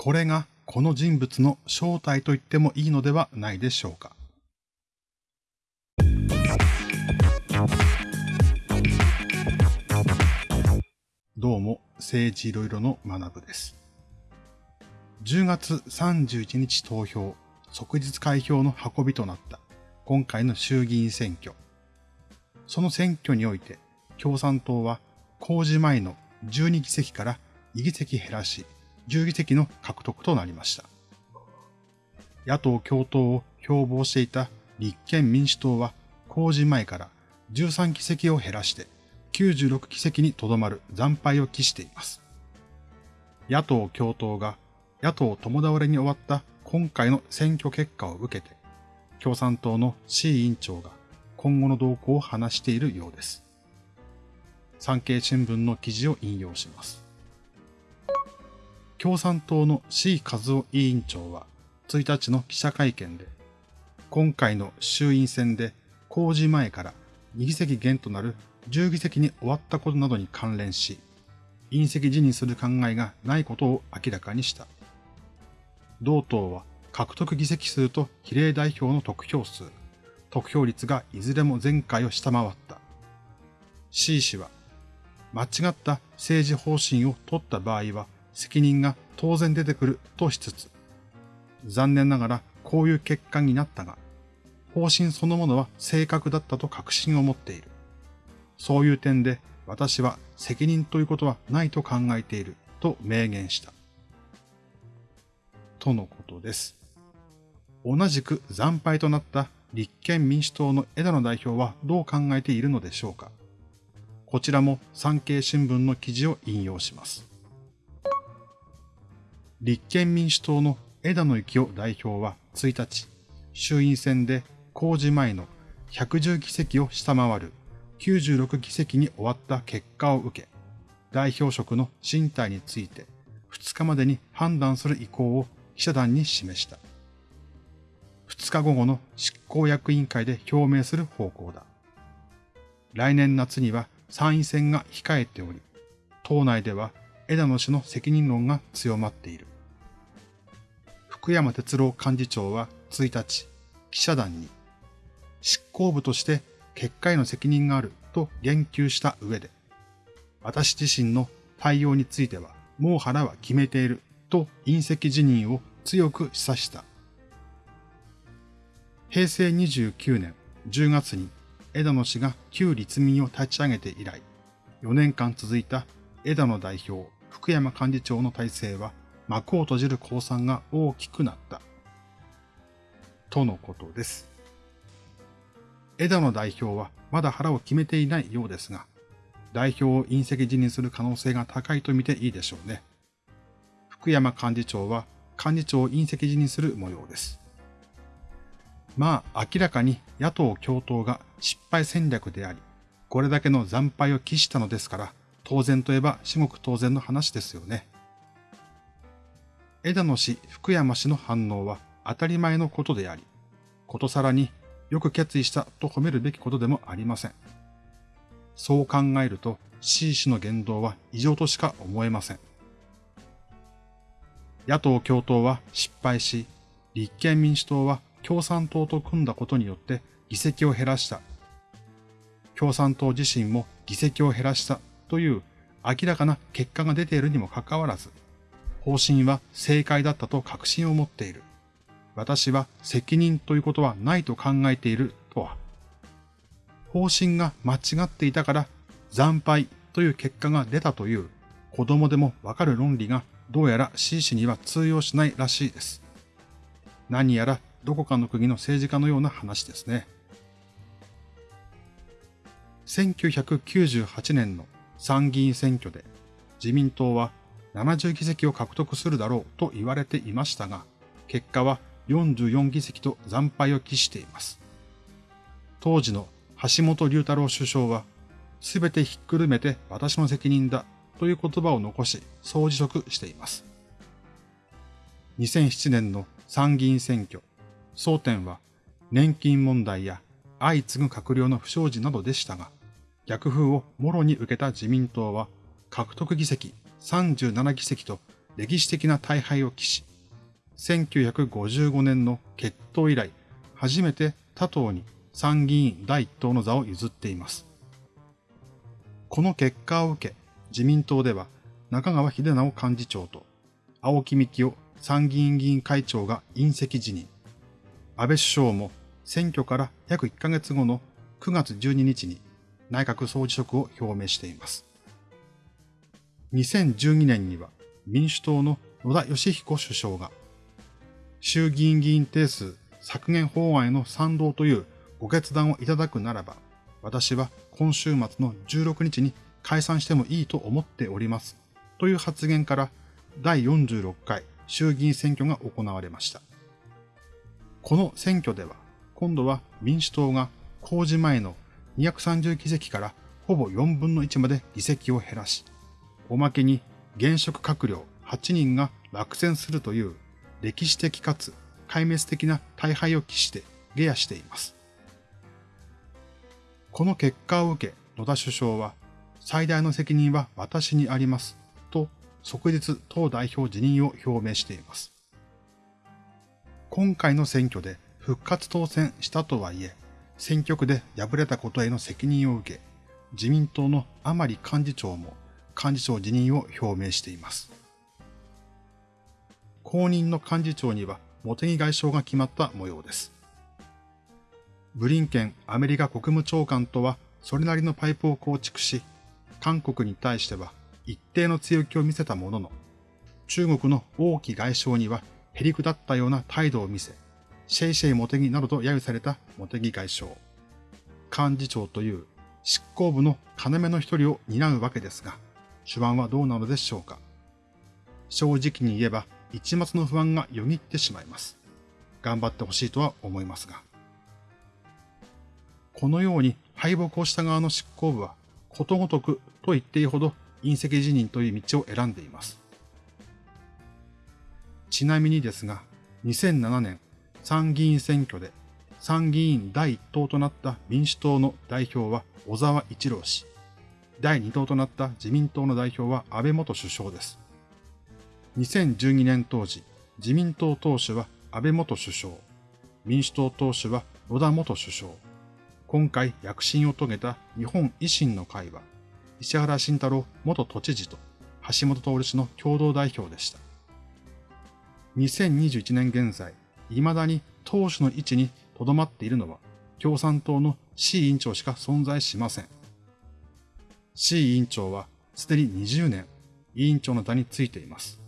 これがこの人物の正体と言ってもいいのではないでしょうか。どうも、政治いろいろの学部です。10月31日投票、即日開票の運びとなった今回の衆議院選挙。その選挙において、共産党は公示前の12議席から2議席減らし、10議席の獲得となりました。野党共闘を標榜していた立憲民主党は公示前から13議席を減らして96議席にとどまる惨敗を期しています。野党共闘が野党共倒れに終わった今回の選挙結果を受けて、共産党の C 委員長が今後の動向を話しているようです。産経新聞の記事を引用します。共産党の C 和夫委員長は1日の記者会見で、今回の衆院選で公示前から2議席減となる10議席に終わったことなどに関連し、隕石辞任する考えがないことを明らかにした。同党は獲得議席数と比例代表の得票数、得票率がいずれも前回を下回った。C 氏は、間違った政治方針を取った場合は責任が当然出てくるとしつつ、残念ながらこういう結果になったが、方針そのものは正確だったと確信を持っている。そういう点で私は責任ということはないと考えていると明言した。とのことです。同じく惨敗となった立憲民主党の枝野代表はどう考えているのでしょうか。こちらも産経新聞の記事を引用します。立憲民主党の枝野幸男代表は1日、衆院選で公示前の110議席を下回る96議席に終わった結果を受け、代表職の進退について2日までに判断する意向を記者団に示した。2日午後の執行役員会で表明する方向だ。来年夏には参院選が控えており、党内では枝野氏の責任論が強まっている。福山哲郎幹事長は1日、記者団に、執行部として結果への責任があると言及した上で、私自身の対応については、もう腹は決めていると隕石辞任を強く示唆した。平成29年10月に枝野氏が旧立民を立ち上げて以来、4年間続いた枝野代表、福山幹事長の体制は幕を閉じる公算が大きくなった。とのことです。枝野代表はまだ腹を決めていないようですが、代表を隕石辞任する可能性が高いと見ていいでしょうね。福山幹事長は幹事長を隕石辞任する模様です。まあ明らかに野党共闘が失敗戦略であり、これだけの惨敗を期したのですから、当然といえば至極当然の話ですよね。枝野氏、福山氏の反応は当たり前のことであり、ことさらによく決意したと褒めるべきことでもありません。そう考えると C 氏の言動は異常としか思えません。野党共闘は失敗し、立憲民主党は共産党と組んだことによって議席を減らした。共産党自身も議席を減らしたという明らかな結果が出ているにもかかわらず、方針は正解だったと確信を持っている。私は責任ということはないと考えているとは。方針が間違っていたから惨敗という結果が出たという子供でもわかる論理がどうやら C 氏には通用しないらしいです。何やらどこかの国の政治家のような話ですね。1998年の参議院選挙で自民党は70議席を獲得するだろうと言われていましたが、結果は44議席と惨敗を期しています。当時の橋本龍太郎首相は、すべてひっくるめて私の責任だという言葉を残し、総辞職しています。2007年の参議院選挙、争点は年金問題や相次ぐ閣僚の不祥事などでしたが、逆風をもろに受けた自民党は獲得議席37議席と歴史的な大敗を期し、1955年の決闘以来、初めて他党に参議院第一党の座を譲っています。この結果を受け、自民党では中川秀直幹事長と青木幹雄参議院議員会長が隕石辞任。安倍首相も選挙から約1ヶ月後の9月12日に内閣総辞職を表明しています。2012年には民主党の野田義彦首相が衆議院議員定数削減法案への賛同というご決断をいただくならば、私は今週末の16日に解散してもいいと思っております。という発言から第46回衆議院選挙が行われました。この選挙では、今度は民主党が公示前の230議席からほぼ4分の1まで議席を減らし、おまけに現職閣僚8人が落選するという歴史的かつ壊滅的な大敗を期して下野しています。この結果を受け野田首相は最大の責任は私にありますと即日党代表辞任を表明しています。今回の選挙で復活当選したとはいえ、選挙区で敗れたことへの責任を受け、自民党の甘利幹事長も幹事長辞任を表明しています。後任の幹事長には茂木外相が決まった模様です。ブリンケンアメリカ国務長官とはそれなりのパイプを構築し、韓国に対しては一定の強気を見せたものの、中国の王毅外相にはへりくだったような態度を見せ、シェイシェイ茂木などと揶揄された茂木外相。幹事長という執行部の要の一人を担うわけですが、手腕はどうなのでしょうか。正直に言えば、一末の不安がよぎってしまいます。頑張ってほしいとは思いますが。このように敗北をした側の執行部は、ことごとくと言っていいほど隕石辞任という道を選んでいます。ちなみにですが、2007年参議院選挙で参議院第1党となった民主党の代表は小沢一郎氏、第2党となった自民党の代表は安倍元首相です。2012年当時、自民党党首は安倍元首相、民主党党首は野田元首相、今回躍進を遂げた日本維新の会は、石原慎太郎元都知事と橋本徹氏の共同代表でした。2021年現在、未だに党首の位置に留まっているのは、共産党の C 委員長しか存在しません。C 委員長はすでに20年委員長の座についています。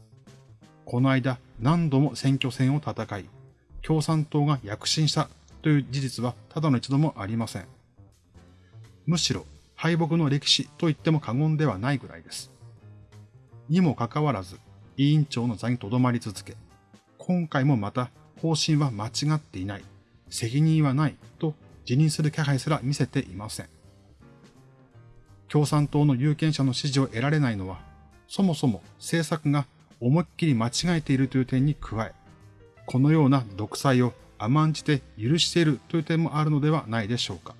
この間何度も選挙戦を戦い、共産党が躍進したという事実はただの一度もありません。むしろ敗北の歴史と言っても過言ではないぐらいです。にもかかわらず、委員長の座に留まり続け、今回もまた方針は間違っていない、責任はないと辞任する気配すら見せていません。共産党の有権者の支持を得られないのは、そもそも政策が思いっきり間違えているという点に加え、このような独裁を甘んじて許しているという点もあるのではないでしょうか。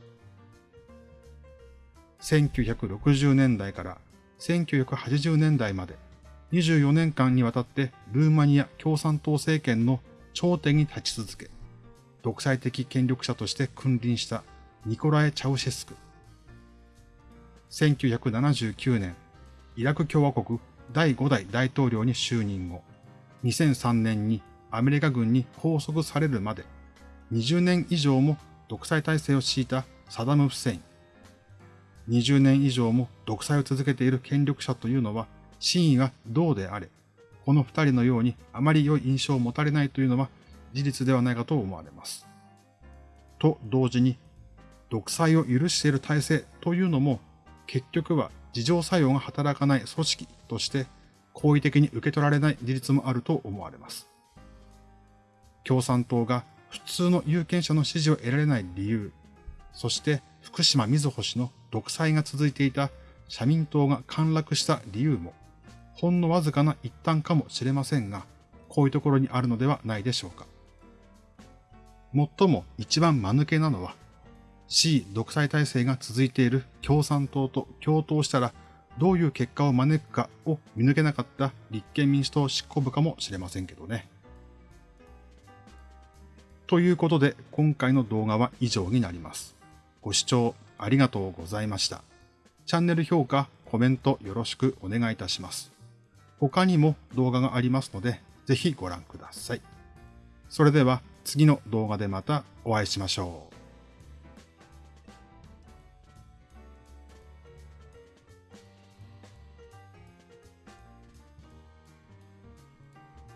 1960年代から1980年代まで24年間にわたってルーマニア共産党政権の頂点に立ち続け、独裁的権力者として君臨したニコラエ・チャウシェスク。1979年、イラク共和国第5代大統領に就任後、2003年にアメリカ軍に拘束されるまで20年以上も独裁体制を敷いたサダム・フセイン。20年以上も独裁を続けている権力者というのは真意がどうであれ、この二人のようにあまり良い印象を持たれないというのは事実ではないかと思われます。と同時に、独裁を許している体制というのも結局は自浄作用が働かない組織として好意的に受け取られない事実もあると思われます。共産党が普通の有権者の支持を得られない理由、そして福島みずほ氏の独裁が続いていた社民党が陥落した理由も、ほんのわずかな一端かもしれませんが、こういうところにあるのではないでしょうか。最も一番間抜けなのは、C 独裁体制が続いている共産党と共闘したらどういう結果を招くかを見抜けなかった立憲民主党執行部かもしれませんけどね。ということで今回の動画は以上になります。ご視聴ありがとうございました。チャンネル評価、コメントよろしくお願いいたします。他にも動画がありますので、ぜひご覧ください。それでは次の動画でまたお会いしましょう。